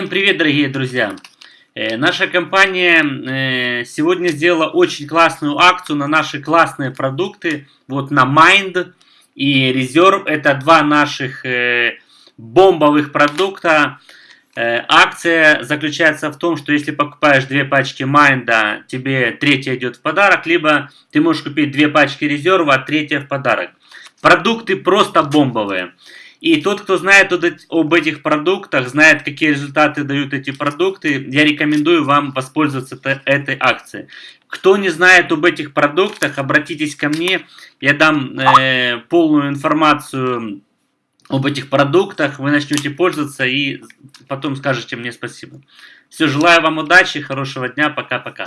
Всем привет, дорогие друзья! Э, наша компания э, сегодня сделала очень классную акцию на наши классные продукты. Вот на Mind и Reserve. Это два наших э, бомбовых продукта. Акция заключается в том, что если покупаешь две пачки Mind, тебе третья идет в подарок, либо ты можешь купить две пачки Reserve, а третья в подарок. Продукты просто бомбовые. И тот, кто знает об этих продуктах, знает, какие результаты дают эти продукты, я рекомендую вам воспользоваться этой акцией. Кто не знает об этих продуктах, обратитесь ко мне, я дам э, полную информацию об этих продуктах, вы начнете пользоваться и потом скажете мне спасибо. Все, желаю вам удачи, хорошего дня, пока-пока.